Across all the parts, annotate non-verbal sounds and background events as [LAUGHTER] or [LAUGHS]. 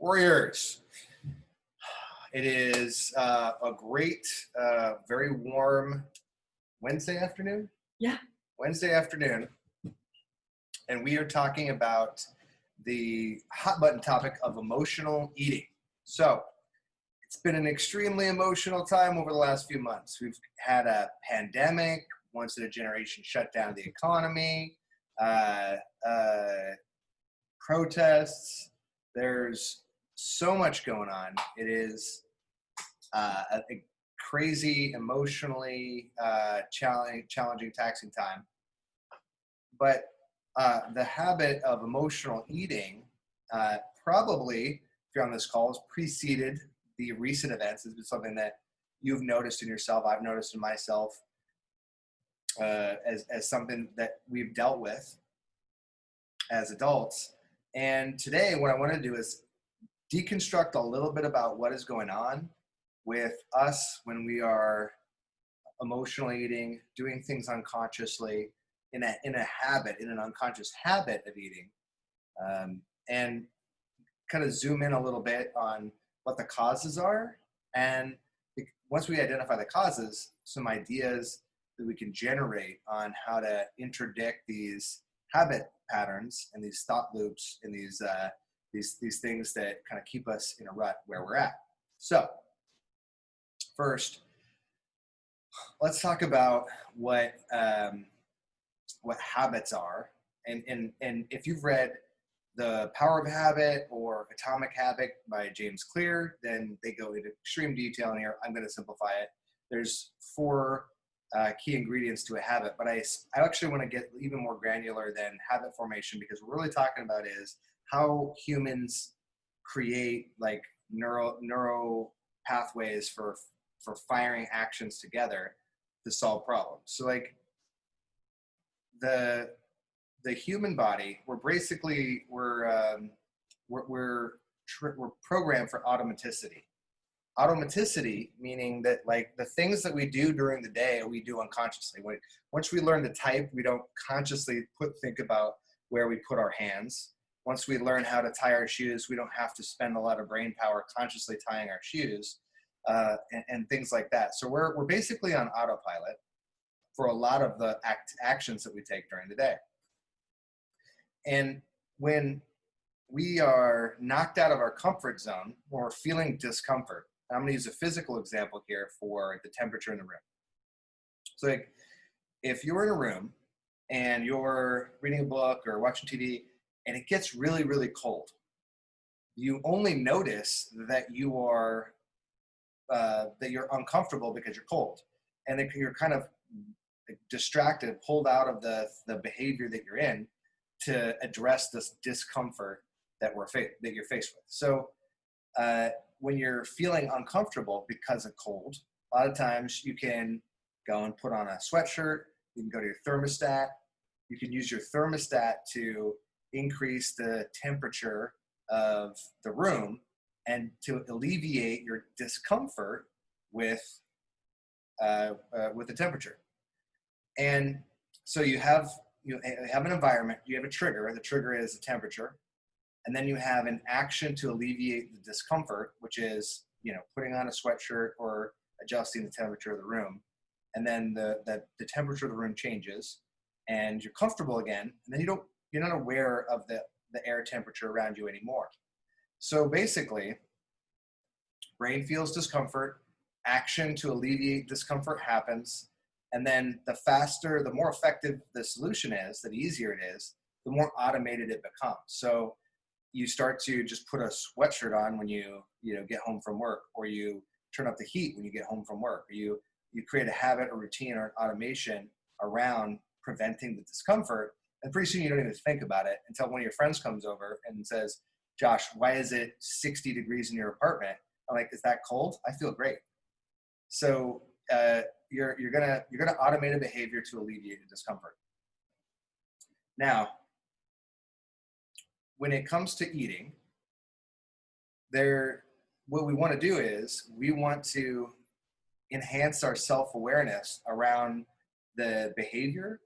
Warriors. It is uh, a great, uh, very warm Wednesday afternoon. Yeah. Wednesday afternoon. And we are talking about the hot button topic of emotional eating. So, it's been an extremely emotional time over the last few months. We've had a pandemic, once in a generation shut down the economy, uh, uh, protests. There's so much going on. It is uh, a, a crazy, emotionally uh, challenging, challenging, taxing time. But uh, the habit of emotional eating uh, probably, if you're on this call, has preceded the recent events. It's been something that you've noticed in yourself. I've noticed in myself uh, as as something that we've dealt with as adults. And today, what I want to do is deconstruct a little bit about what is going on with us when we are emotionally eating, doing things unconsciously, in a in a habit, in an unconscious habit of eating, um, and kind of zoom in a little bit on what the causes are, and once we identify the causes, some ideas that we can generate on how to interdict these habit patterns and these thought loops and these uh, these these things that kind of keep us in a rut where we're at. So first, let's talk about what um, what habits are. And and and if you've read the Power of Habit or Atomic Habit by James Clear, then they go into extreme detail in here. I'm going to simplify it. There's four uh, key ingredients to a habit, but I, I actually want to get even more granular than habit formation because what we're really talking about is how humans create like neural neural pathways for for firing actions together to solve problems. So like the the human body, we're basically we're um, we're we're, we're programmed for automaticity. Automaticity meaning that like the things that we do during the day we do unconsciously. When, once we learn to type we don't consciously put think about where we put our hands once we learn how to tie our shoes we don't have to spend a lot of brain power consciously tying our shoes uh, and, and, things like that so we're, we're basically on autopilot for a lot of the act, actions that we take during the day and when we are knocked out of our comfort zone or feeling discomfort I'm to use a physical example here for the temperature in the room. So like, if you're in a room and you're reading a book or watching TV and it gets really, really cold, you only notice that you are uh, that you're uncomfortable because you're cold, and you're kind of distracted, pulled out of the the behavior that you're in to address this discomfort that we're that you're faced with. So uh, when you're feeling uncomfortable because of cold, a lot of times you can go and put on a sweatshirt. You can go to your thermostat. You can use your thermostat to increase the temperature of the room and to alleviate your discomfort with uh, uh, with the temperature. And so you have you have an environment. You have a trigger. The trigger is the temperature and then you have an action to alleviate the discomfort, which is you know putting on a sweatshirt or adjusting the temperature of the room, and then the the, the temperature of the room changes, and you're comfortable again, and then you don't you're not aware of the the air temperature around you anymore. So basically, brain feels discomfort, action to alleviate discomfort happens, and then the faster, the more effective the solution is, the easier it is, the more automated it becomes. So you start to just put a sweatshirt on when you you know get home from work or you turn up the heat when you get home from work or you you create a habit or routine or an automation around preventing the discomfort and pretty soon you don't even think about it until one of your friends comes over and says josh why is it 60 degrees in your apartment? I'm like is that cold? I feel great. So uh, you're you're gonna you're gonna automate a behavior to alleviate the discomfort. Now when it comes to eating, there, what we want to do is we want to enhance our self-awareness around the behavior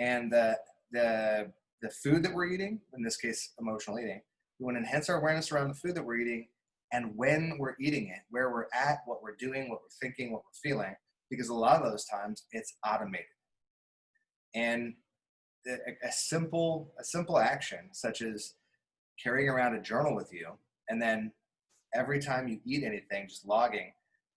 and the, the, the food that we're eating, in this case, emotional eating. We want to enhance our awareness around the food that we're eating and when we're eating it, where we're at, what we're doing, what we're thinking, what we're feeling, because a lot of those times it's automated. And a, a simple, a simple action such as carrying around a journal with you, and then every time you eat anything, just logging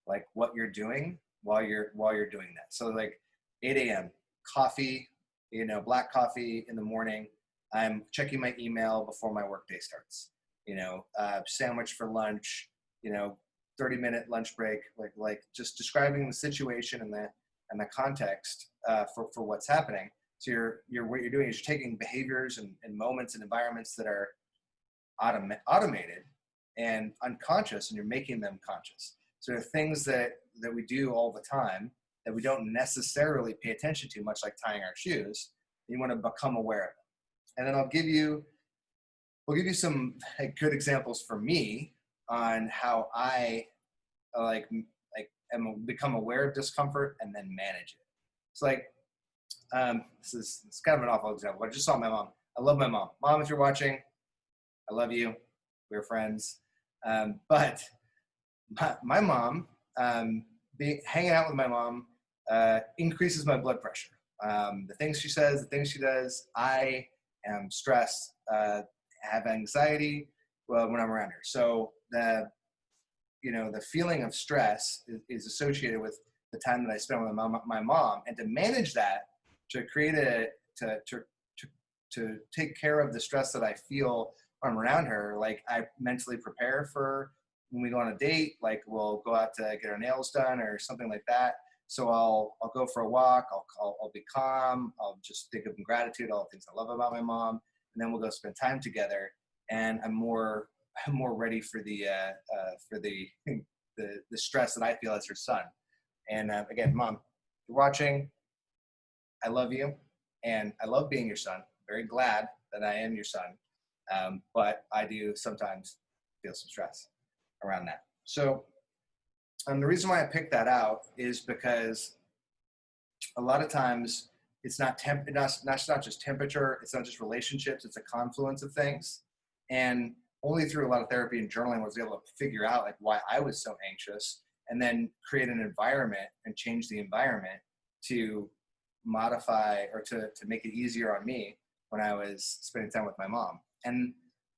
like what you're doing while you're while you're doing that. So like 8 a.m. coffee, you know, black coffee in the morning. I'm checking my email before my workday starts you know, uh, sandwich for lunch, you know, 30 minute lunch break, like, like just describing the situation and the, and the context uh, for, for what's happening. So you're, you're, what you're doing is you're taking behaviors and, and moments and environments that are autom- automated and unconscious and you're making them conscious. So things that, that we do all the time that we don't necessarily pay attention to, much like tying our shoes. You want to become aware of them. And then I'll give you we'll give you some good examples for me on how I like like am become aware of discomfort and then manage it. It's like um, this is it's kind of an awful example. But I just saw my mom. I love my mom. Mom, if you're watching, I love you. We're friends. Um, but my, my mom, um, being, hanging out with my mom uh, increases my blood pressure. Um, the things she says, the things she does, I am stressed. Uh, have anxiety well, when I'm around her. So the, you know, the feeling of stress is, is associated with the time that I spend with my mom, my mom, and to manage that, to create a, to, to, to, to take care of the stress that I feel when I'm around her, like I mentally prepare for when we go on a date, like we'll go out to get our nails done or something like that. So I'll I'll go for a walk. I'll I'll, I'll be calm. I'll just think of gratitude, all the things I love about my mom, and then we'll go spend time together. And I'm more [LAUGHS] I'm more ready for the uh, uh, for the, [LAUGHS] the the stress that I feel as her son. And uh, again, mom, you're watching. I love you, and I love being your son. Very glad that I am your son, um, but I do sometimes feel some stress around that. So, um, the reason why I picked that out is because a lot of times it's not temp not, not, not just temperature it's not just relationships it's a confluence of things. And only through a lot of therapy and journaling was able to figure out like why i was so anxious and then create an environment and change the environment to modify or to, to make it easier on me when i was spending time with my mom. And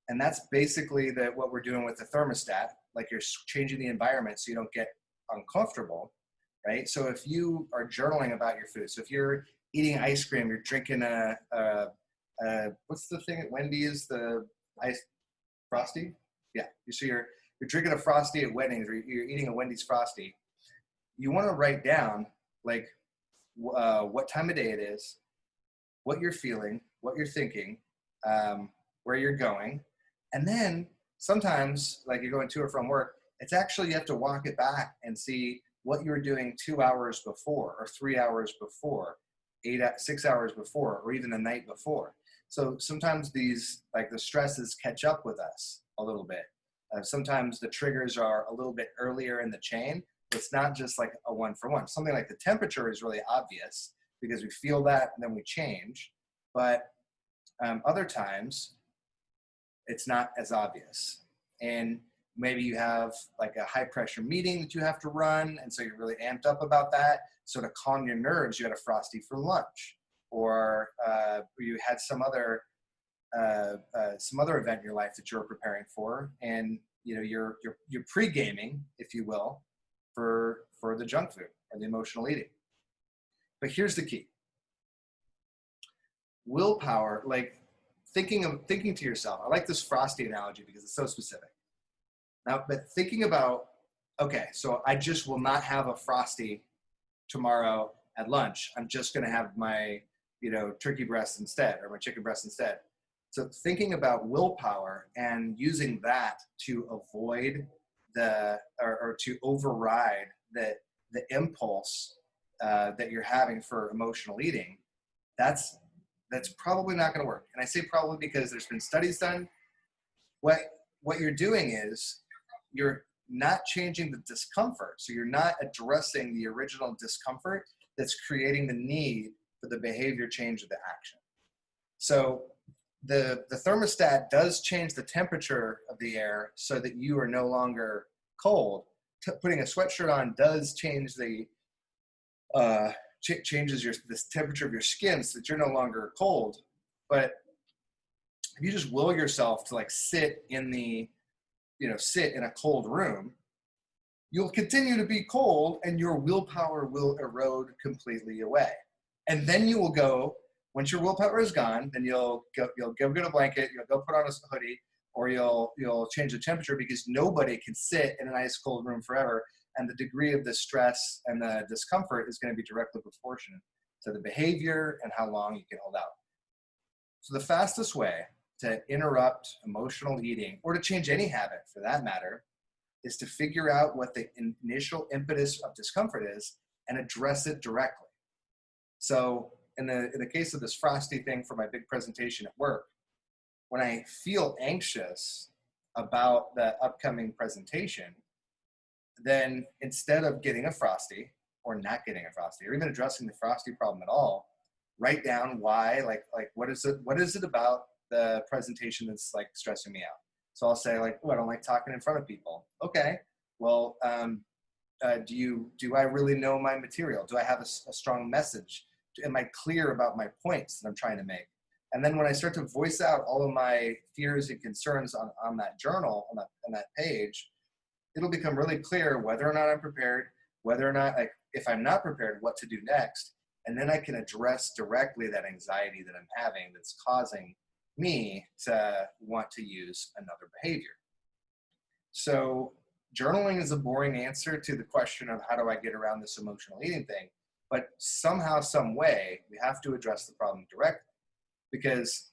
and that's basically that what we're doing with the thermostat like you're changing the environment so you don't get uncomfortable right so if you are journaling about your food so if you're eating ice cream, you're drinking a, a, a what's the thing at Wendy's, the ice frosty? Yeah, you see, you're you're drinking a frosty at Wendy's, or you're eating a Wendy's frosty. You want to write down like uh, what time of day it is, what you're feeling, what you're thinking, um, where you're going, and then sometimes, like you're going to or from work, it's actually you have to walk it back and see what you were doing two hours before or three hours before eight six hours before or even the night before. So sometimes these like the stresses catch up with us a little bit. Uh, sometimes the triggers are a little bit earlier in the chain it's not just like a one for one. Something like the temperature is really obvious because we feel that and then we change but um, other times it's not as obvious. And maybe you have like a high pressure meeting that you have to run and so you're really amped up about that so to calm your nerves, you had a frosty for lunch, or uh, you had some other uh, uh, some other event in your life that you're preparing for, and you know you're you're you're pre gaming, if you will, for for the junk food or the emotional eating. But here's the key: willpower, like thinking of thinking to yourself. I like this frosty analogy because it's so specific. Now, but thinking about okay, so I just will not have a frosty tomorrow at lunch. I'm just going to have my, you know, turkey breast instead or my chicken breast instead. So thinking about willpower and using that to avoid the or, or to override the the impulse uh, that you're having for emotional eating, that's that's probably not going to work. And I say probably because there's been studies done. What what you're doing is you're not changing the discomfort. So you're not addressing the original discomfort that's creating the need for the behavior change of the action. So the, the thermostat does change the temperature of the air so that you are no longer cold. T- putting a sweatshirt on does change the uh, ch- changes your the temperature of your skin so that you're no longer cold. But if you just will yourself to like sit in the you know sit in a cold room you'll continue to be cold and your willpower will erode completely away. And then you will go once your willpower is gone then you'll go you'll go get a blanket you'll go put on a hoodie or you'll you'll change the temperature because nobody can sit in an ice cold room forever and the degree of the stress and the discomfort is going to be directly proportionate to the behavior and how long you can hold out. So the fastest way to interrupt emotional eating or to change any habit for that matter is to figure out what the initial impetus of discomfort is and address it directly. So in the, in the case of this frosty thing for my big presentation at work, when I feel anxious about the upcoming presentation, then instead of getting a frosty or not getting a frosty or even addressing the frosty problem at all, write down why, like, like what is it, what is it about the presentation that's like stressing me out. So I'll say like, oh, I don't like talking in front of people. Okay, well, um, uh, do you do I really know my material? Do I have a, a, strong message? Am I clear about my points that I'm trying to make? And then when I start to voice out all of my fears and concerns on, on that journal, on that, on that page, it'll become really clear whether or not I'm prepared, whether or not, like, if I'm not prepared, what to do next. And then I can address directly that anxiety that I'm having that's causing me to want to use another behavior. So journaling is a boring answer to the question of how do I get around this emotional eating thing, but somehow, some way, we have to address the problem directly. Because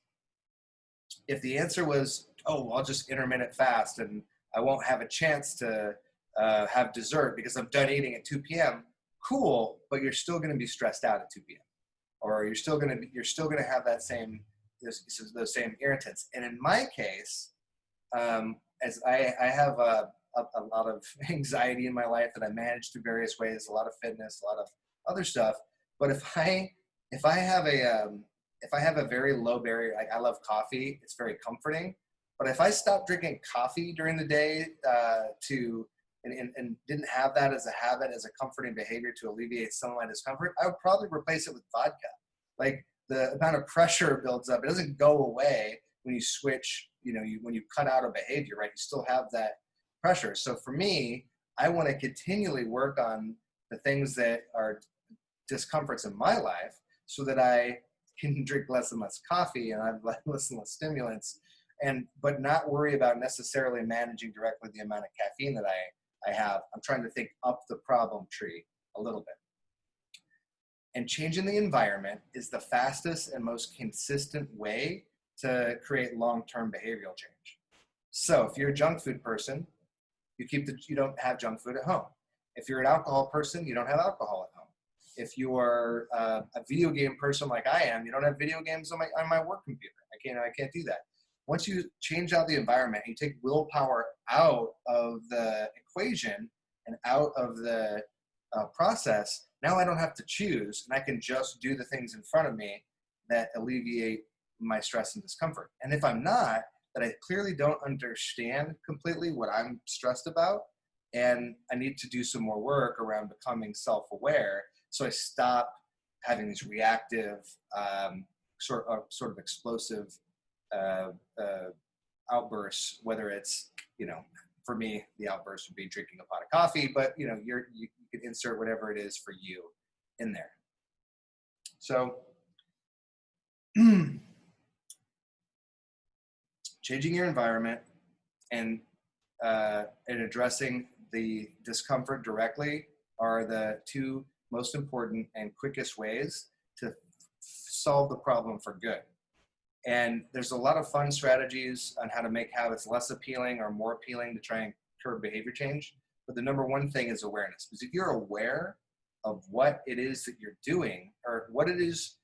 if the answer was, oh, I'll just intermittent fast and I won't have a chance to uh, have dessert because I'm done eating at 2 p.m. Cool, but you're still going to be stressed out at 2 p.m. Or you're still going to be, you're still going to have that same those, those same irritants. And in my case, um, as I, I have a, a, a, lot of [LAUGHS] anxiety in my life that I manage through various ways, a lot of fitness, a lot of other stuff. But if I if I have a um, if I have a very low barrier, like I love coffee, it's very comforting. But if I stop drinking coffee during the day uh, to and, and, and, didn't have that as a habit, as a comforting behavior to alleviate some of my discomfort, I would probably replace it with vodka. Like the amount of pressure builds up. It doesn't go away when you switch, you know, you, when you cut out a behavior, right? You still have that pressure. So for me, I want to continually work on the things that are discomforts in my life so that I can [LAUGHS] drink less and less coffee and I've [LAUGHS] less and less stimulants and but not worry about necessarily managing directly the amount of caffeine that I, I have. I'm trying to think up the problem tree a little bit. And changing the environment is the fastest and most consistent way to create long-term behavioral change. So if you're a junk food person, you keep the you don't have junk food at home. If you're an alcohol person, you don't have alcohol at home. If you are uh, a video game person like I am, you don't have video games on my on my work computer. I can't I can't do that. Once you change out the environment, you take willpower out of the equation and out of the uh, process, now I don't have to choose and I can just do the things in front of me that alleviate my stress and discomfort. And if I'm not, that I clearly don't understand completely what I'm stressed about, and I need to do some more work around becoming self aware so I stop having these reactive, um, sort, of, sort of explosive uh, uh, outbursts, whether it's, you know, for me, the outburst would be drinking a pot of coffee, but you know, you're, you, you insert whatever it is for you in there. So, [CLEARS THROAT] changing your environment and uh, and addressing the discomfort directly are the two most important and quickest ways to solve the problem for good. And there's a lot of fun strategies on how to make habits less appealing or more appealing to try and curb behavior change. But the number one thing is awareness. Because if you're aware of what it is that you're doing or what it is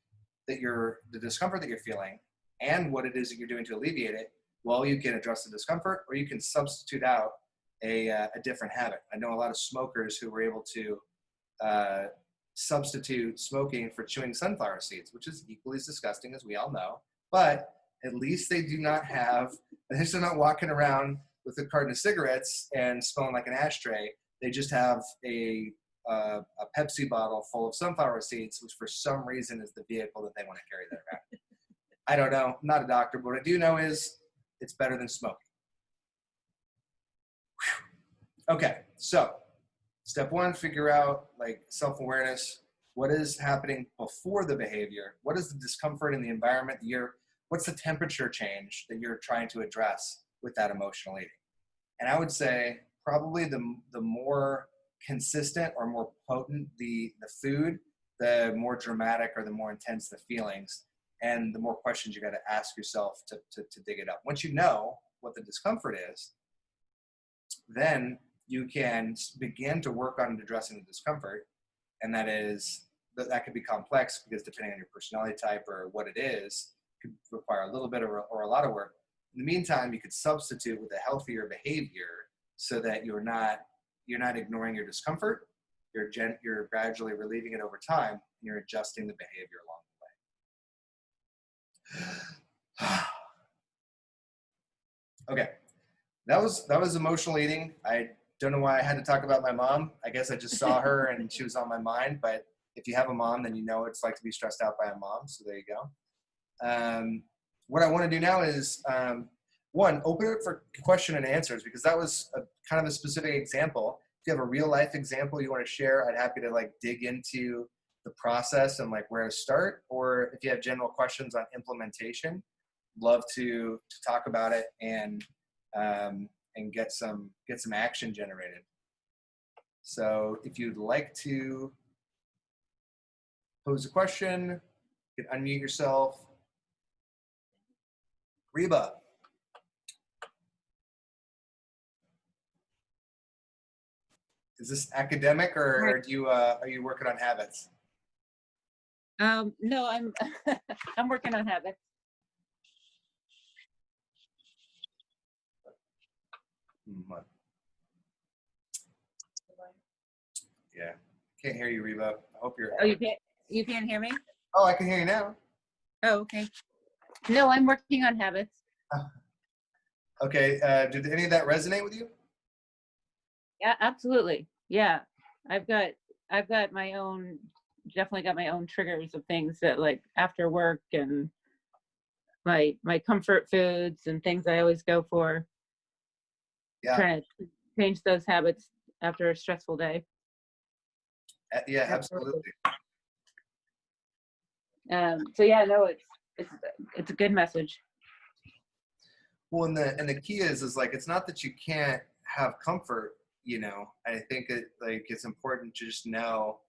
that you're, the discomfort that you're feeling and what it is that you're doing to alleviate it, well, you can address the discomfort or you can substitute out a, uh, a different habit. I know a lot of smokers who were able to uh, substitute smoking for chewing sunflower seeds, which is equally as disgusting as we all know. But at least they do not have, at [LAUGHS] least they're not walking around with a carton of cigarettes and smelling like an ashtray. They just have a, uh, a Pepsi bottle full of sunflower seeds, which for some reason is the vehicle that they want to carry that around. I don't know. I'm not a doctor, but what I do know is it's better than smoking. Whew. Okay, so step one, figure out like self-awareness. What is happening before the behavior? What is the discomfort in the environment that you're, what's the temperature change that you're trying to address with that emotional eating? And I would say probably the, the more consistent or more potent the, the food, the more dramatic or the more intense the feelings and the more questions you got to ask yourself to, to, to dig it up. Once you know what the discomfort is, then you can begin to work on addressing the discomfort. And that is, that, that could be complex because depending on your personality type or what it is, could require a little bit or, or a lot of work. In the meantime, you could substitute with a healthier behavior so that you're not, you're not ignoring your discomfort. You're, gen, you're gradually relieving it over time. And you're adjusting the behavior along the way. [SIGHS] okay, that was that was emotional eating. I don't know why I had to talk about my mom. I guess I just saw her and she was on my mind. But if you have a mom, then you know it's like to be stressed out by a mom. So there you go. Um, what I want to do now is um, one, open it for question and answers because that was a, kind of a specific example. If you have a real life example you want to share, I'd happy to like dig into the process and like where to start. Or if you have general questions on implementation, love to to talk about it and um, and get some get some action generated. So if you'd like to pose a question, you can unmute yourself. Reba. Is this academic or Right. do you uh, are you working on habits? Um, no, I'm, [LAUGHS] I'm working on habits. Hmm, what? Yeah, can't hear you, Reba. I hope you're. Oh, you can't, you can't hear me? Oh, I can hear you now. Oh, okay. No, I'm working on habits. [LAUGHS] Okay, uh, did any of that resonate with you? Yeah, absolutely. Yeah. I've got, I've got my own, definitely got my own triggers of things that like after work and my, my comfort foods and things I always go for. Yeah. Trying to change those habits after a stressful day. Uh, yeah, Absolutely. absolutely. Um, so yeah, no, it's, it's, it's a good message. Well, and the and the key is is like it's not that you can't have comfort. You know, I think it like it's important to just know,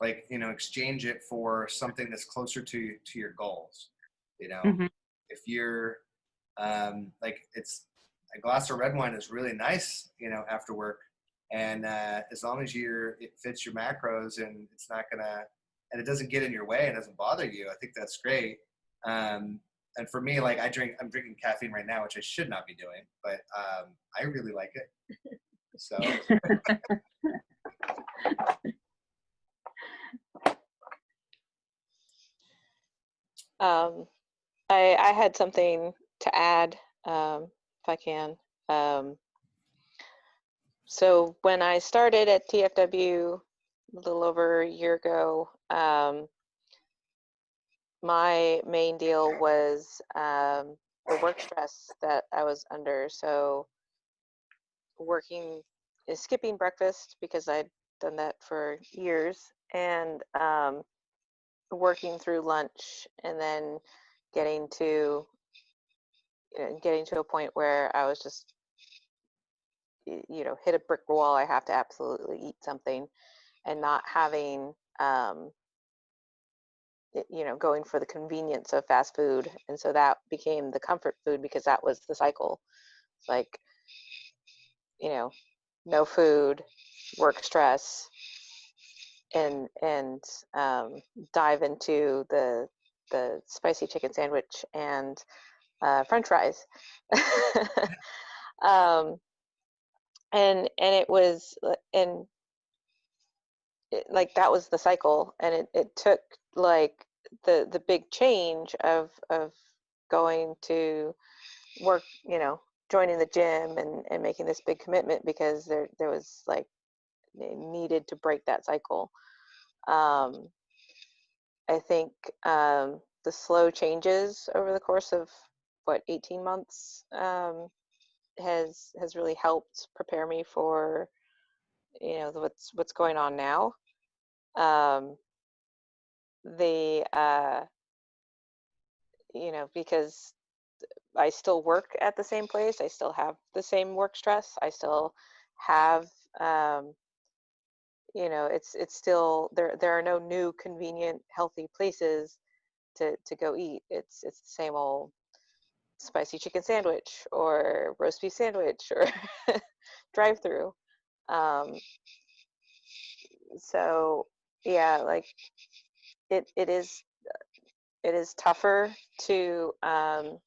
like you know, exchange it for something that's closer to to your goals. You know, Mhm. if you're um, like it's a glass of red wine is really nice. You know, after work, and uh, as long as you're it fits your macros and it's not gonna and it doesn't get in your way and doesn't bother you, I think that's great. Um, and for me, like I drink, I'm drinking caffeine right now, which I should not be doing, but um, I really like it. So [LAUGHS] Um, I, I had something to add, um, if I can. Um, so when I started at TFW a little over a year ago, um, my main deal was um, the work stress that I was under. So working, uh, skipping breakfast because I'd done that for years, and um, working through lunch and then getting to you know, getting to a point where I was just you know hit a brick wall I have to absolutely eat something and not having um you know going for the convenience of fast food and so that became the comfort food because that was the cycle like you know no food work stress and and um, dive into the the spicy chicken sandwich and uh, French fries. [LAUGHS] [LAUGHS] um, and and it was uh, and it, like that was the cycle, and it, it took like the the big change of of going to work, you know, joining the gym and, and making this big commitment because there there was like needed to break that cycle. Um, I think um, the slow changes over the course of what 18 months um, has has really helped prepare me for you know what's what's going on now. Um, the uh, you know because I still work at the same place. I still have the same work stress. I still have, um, you know, it's it's still there. There are no new convenient, healthy places to to go eat. It's it's the same old spicy chicken sandwich or roast beef sandwich or [LAUGHS] drive-through. Um, so yeah, like it it is it is tougher to um,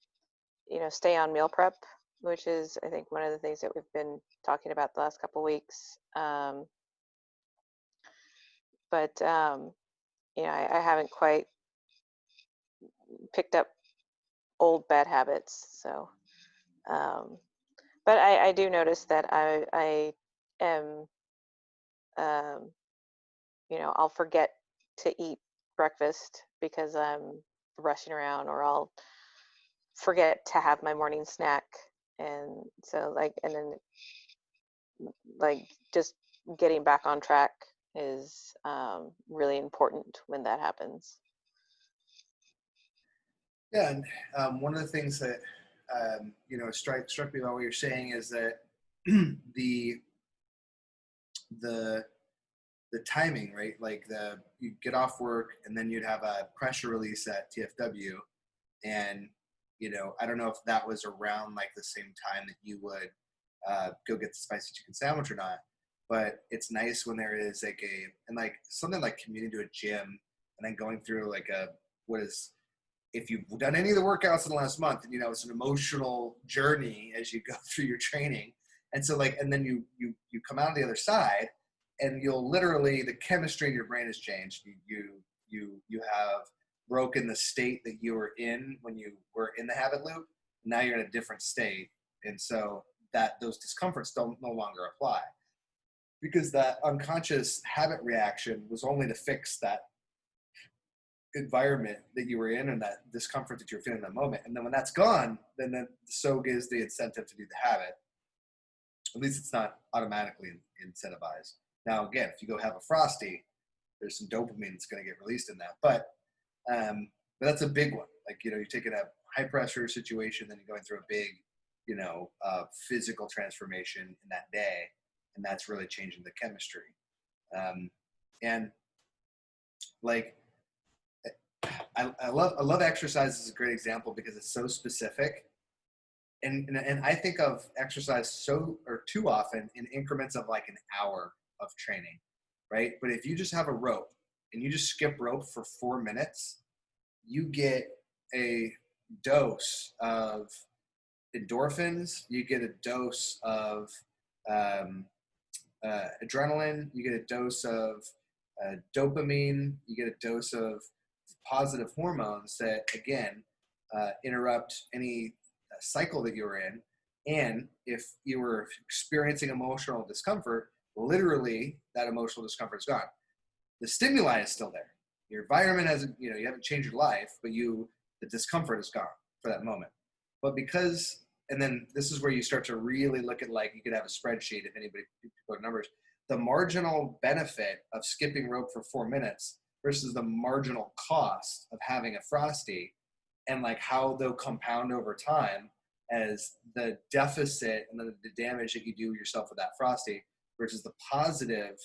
you know, stay on meal prep, which is, I think, one of the things that we've been talking about the last couple weeks. Um, but, um, you know, I, I haven't quite picked up old bad habits. So, um, but I, I do notice that I, I am, um, you know, I'll forget to eat breakfast because I'm rushing around or I'll forget to have my morning snack. And so like and then like just getting back on track is um, really important when that happens. Yeah, and um, one of the things that um, you know struck struck me about what you're saying is that [CLEARS THROAT] the the the timing, right? Like the you get off work and then you'd have a pressure release at TFW, and you know I don't know if that was around like the same time that you would uh, go get the spicy chicken sandwich or not. But it's nice when there is like a and like something like commuting to a gym and then going through like a what is if you've done any of the workouts in the last month, and you know it's an emotional journey as you go [LAUGHS] through your training, and so like, and then you you you come out on the other side, and you'll literally the chemistry in your brain has changed. You you you you have broken the state that you were in when you were in the habit loop. Now you're in a different state, and so that those discomforts don't no longer apply because that unconscious habit reaction was only to fix that environment that you were in and that discomfort that you're feeling in that moment. And then when that's gone, then the so gives the incentive to do the habit. At least it's not automatically incentivized. Now, again, if you go have a frosty, there's some dopamine that's going to get released in that. But um, but that's a big one. Like you know, you're taking a high pressure situation, then you're going through a big, you know, uh, physical transformation in that day, and that's really changing the chemistry. Um, and like I, I love I love exercise as a great example because it's so specific. And, and, and I think of exercise so or too often in increments of like an hour of training, right? But if you just have a rope and you just skip rope for four minutes, you get a dose of endorphins, you get a dose of um, uh, adrenaline, you get a dose of uh, dopamine, you get a dose of positive hormones that again uh, interrupt any cycle that you're in and if you were experiencing emotional discomfort literally that emotional discomfort is gone. The stimuli is still there. Your environment hasn't you know you haven't changed your life but you the discomfort is gone for that moment. But because and then this is where you start to really look at like you could have a spreadsheet if anybody put numbers the marginal benefit of skipping rope for four minutes versus the marginal cost of having a frosty and like how they'll compound over time as the deficit and the, the damage that you do yourself with that frosty versus the positive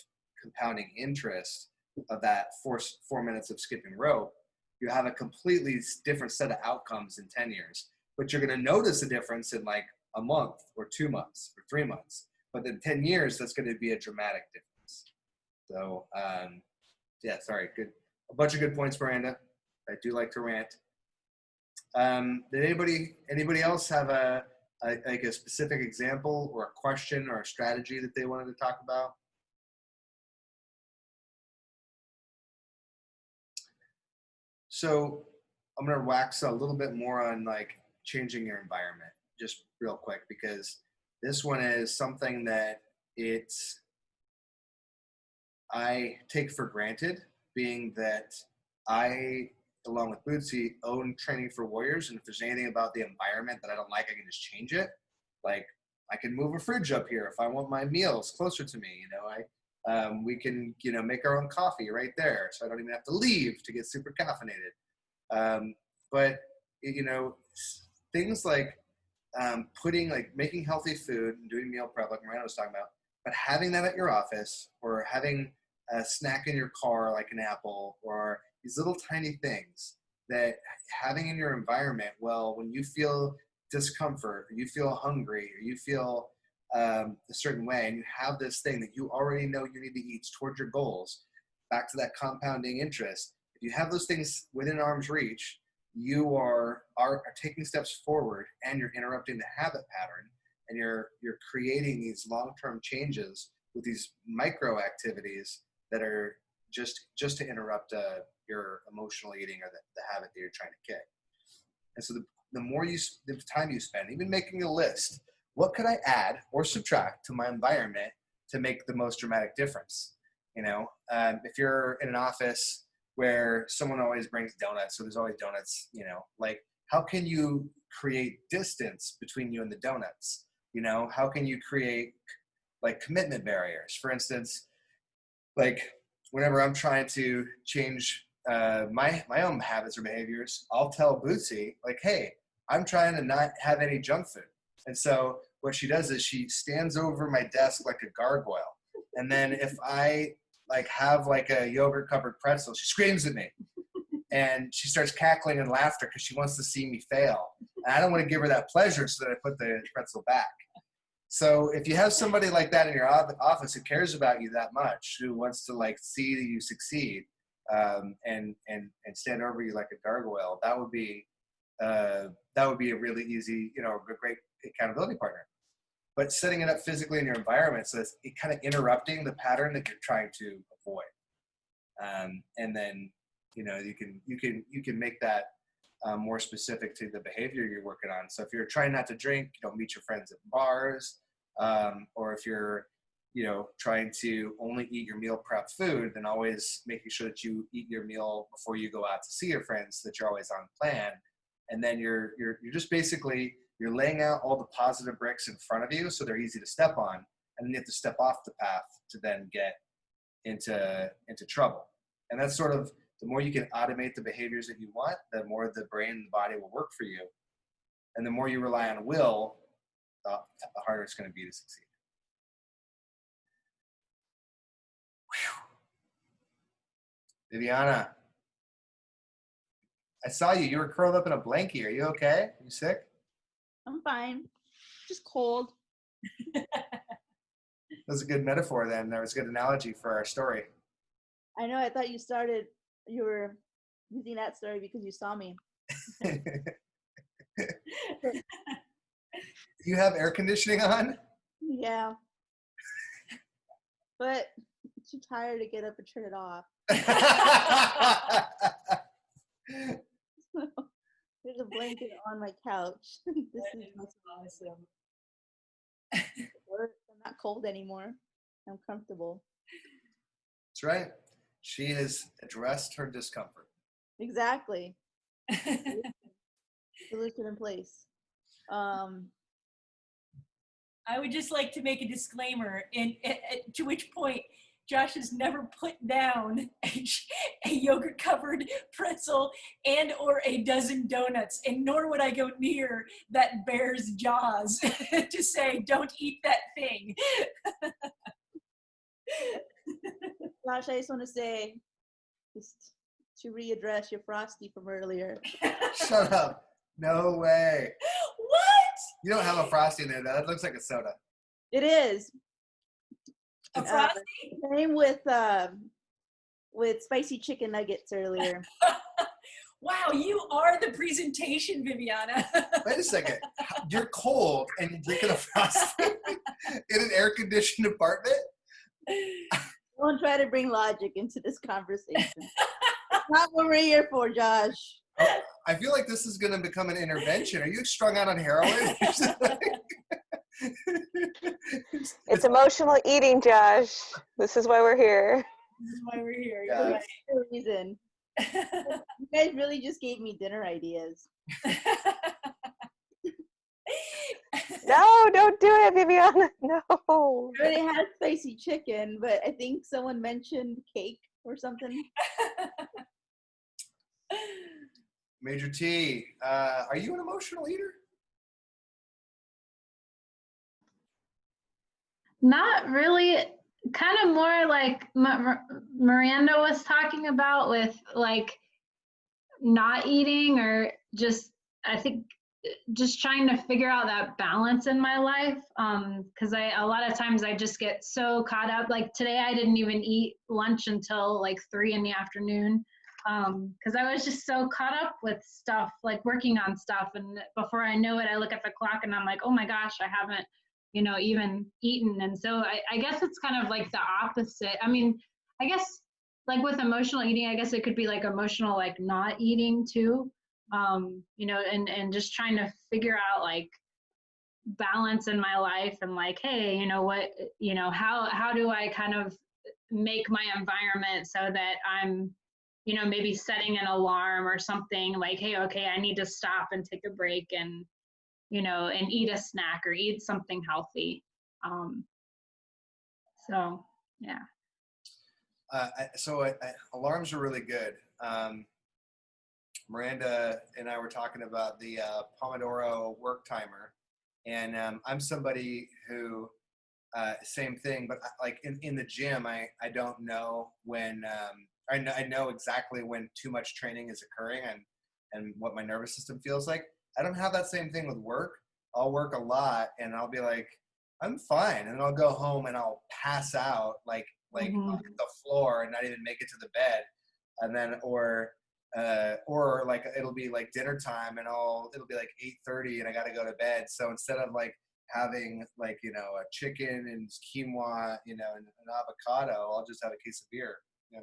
compounding interest of that four, four minutes of skipping rope you have a completely different set of outcomes in 10 years but you're going to notice a difference in like a month or two months or three months but in 10 years that's going to be a dramatic difference so um, yeah, sorry. Good. A bunch of good points, Miranda. I do like to rant. Um, did anybody anybody else have a, a like a specific example or a question or a strategy that they wanted to talk about? So I'm gonna wax a little bit more on like changing your environment, just real quick, because this one is something that it's I take for granted, being that I, along with Bootsy, own training for warriors, and if there's anything about the environment that I don't like, I can just change it. Like I can move a fridge up here if I want my meals closer to me. You know, I um, we can you know make our own coffee right there, so I don't even have to leave to get super caffeinated. Um, but you know, things like um, putting like making healthy food and doing meal prep, like Miranda was talking about, but having that at your office or having a snack in your car like an apple or these little tiny things that having in your environment well when you feel discomfort or you feel hungry or you feel um, a certain way and you have this thing that you already know you need to eat towards your goals back to that compounding interest if you have those things within arm's reach you are, are are taking steps forward and you're interrupting the habit pattern and you're you're creating these long-term changes with these micro activities that are just just to interrupt uh, your emotional eating or the, the habit that you're trying to kick. And so the, the more you the time you spend even making a list what could i add or subtract to my environment to make the most dramatic difference? You know um, if you're in an office where someone always brings donuts so there's always donuts you know like how can you create distance between you and the donuts? You know how can you create like commitment barriers? For instance like whenever i'm trying to change uh, my my own habits or behaviors i'll tell bootsy like hey i'm trying to not have any junk food. And so what she does is she stands over my desk like a gargoyle. And then if i like have like a yogurt covered pretzel she screams at me. And she starts cackling and laughter because she wants to see me fail. And i don't want to give her that pleasure so that i put the pretzel back so if you have somebody like that in your office who cares about you that much, who wants to like see you succeed, um, and and and stand over you like a gargoyle, that would be uh, that would be a really easy, you know, a great accountability partner. But setting it up physically in your environment so it's it kind of interrupting the pattern that you're trying to avoid, um, and then you know you can you can you can make that um, more specific to the behavior you're working on. So if you're trying not to drink, you don't meet your friends at bars, um, or if you're, you know, trying to only eat your meal prep food, then always making sure that you eat your meal before you go out to see your friends, so that you're always on plan. And then you're you're you're just basically you're laying out all the positive bricks in front of you, so they're easy to step on, and then you have to step off the path to then get into into trouble. And that's sort of the more you can automate the behaviors that you want, the more the brain and the body will work for you. And the more you rely on will, the, the harder it's going to be to succeed. Whew. Viviana, I saw you. You were curled up in a blankie. Are you okay? Are you sick? I'm fine. Just cold. [LAUGHS] That was a good metaphor then. That was a good analogy for our story. I know. I thought you started. You were using that story because you saw me. [LAUGHS] you have air conditioning on? Yeah. But I'm too tired to get up and turn it off. [LAUGHS] [LAUGHS] There's a blanket on my couch. this is what's awesome. I'm not cold anymore. I'm comfortable. That's right. She has addressed her discomfort. Exactly. [LAUGHS] Solution in place. Um, I would just like to make a disclaimer, and to which point Josh has never put down a, a yogurt-covered pretzel and or a dozen donuts, and nor would I go near that bear's jaws [LAUGHS] to say, "Don't eat that thing." [LAUGHS] Josh, I just want to say, just to readdress your frosty from earlier. [LAUGHS] Shut up. No way. what? You don't have a frosty in there. though. That looks like a soda. It is. A Uh, frosty? Same with um, with spicy chicken nuggets earlier. [LAUGHS] wow, you are the presentation, Viviana. [LAUGHS] Wait a second. You're cold and you're drinking a frosty in an air conditioned apartment? Don't try to bring logic into this conversation. Not what we're here for, Josh. I feel like this is going to become an intervention. Are you strung out on heroin? [LAUGHS] It's emotional eating, Josh. This is why we're here. This is why we're here. Yeah. You're That's the reason. [LAUGHS] You guys really just gave me dinner ideas. [LAUGHS] right. No, don't do it, Viviana. [LAUGHS] No. I already had spicy chicken, but I think someone mentioned cake or something. [LAUGHS] Major T, uh, are you an emotional eater? Not really. Kind of more like Ma- Ma- Miranda was talking about with like not eating or just, I think, just trying to figure out that balance in my life. Um, cause I, a lot of times I just get so caught up. Like today, I didn't even eat lunch until like three in the afternoon. Um, cause I was just so caught up with stuff, like working on stuff. And before I know it, I look at the clock and I'm like, oh my gosh, I haven't you know, even eaten. And so I, I guess it's kind of like the opposite. I mean, I guess like with emotional eating, I guess it could be like emotional, like not eating too. Um, you know, and, and just trying to figure out like balance in my life and like, hey, you know what, you know, how, how do I kind of make my environment so that I'm, you know, maybe setting an alarm or something like, hey, okay, I need to stop and take a break and, you know, and eat a snack or eat something healthy. Um, so, yeah. Uh, so I, I, alarms are really good. Um, Miranda and I were talking about the uh, Pomodoro work timer, and um, I'm somebody who uh, same thing, but I- like in, in the gym, I, I don't know when um, I know I know exactly when too much training is occurring and and what my nervous system feels like. I don't have that same thing with work. I'll work a lot and I'll be like, I'm fine, and I'll go home and I'll pass out like like Mhm. on the floor and not even make it to the bed, and then or uh, or like it'll be like dinner time and I'll it'll be like 8:30 and I got to go to bed. So instead of like having like you know a chicken and quinoa, you know, and an avocado, I'll just have a case of beer. You?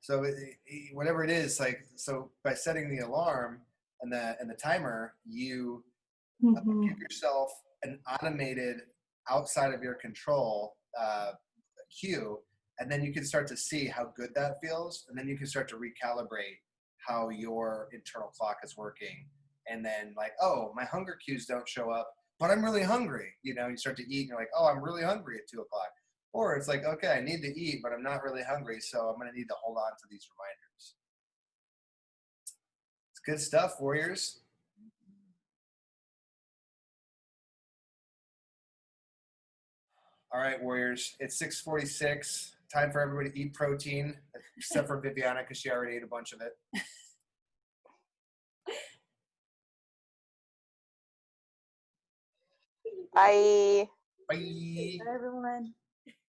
So it, it- whatever it is, like so by setting the alarm and the and the timer, you uh, Mhm. give yourself an automated outside of your control uh, cue and then you can start to see how good that feels and then you can start to recalibrate how your internal clock is working and then like oh my hunger cues don't show up but i'm really hungry you know you start to eat and you're like oh i'm really hungry at two o'clock or it's like okay i need to eat but i'm not really hungry so i'm going to need to hold on to these reminders it's good stuff warriors All right, Warriors. It's 646. Time for everybody to eat protein, except for Viviana because she already ate a bunch of it. Bye. Bye. Bye, everyone.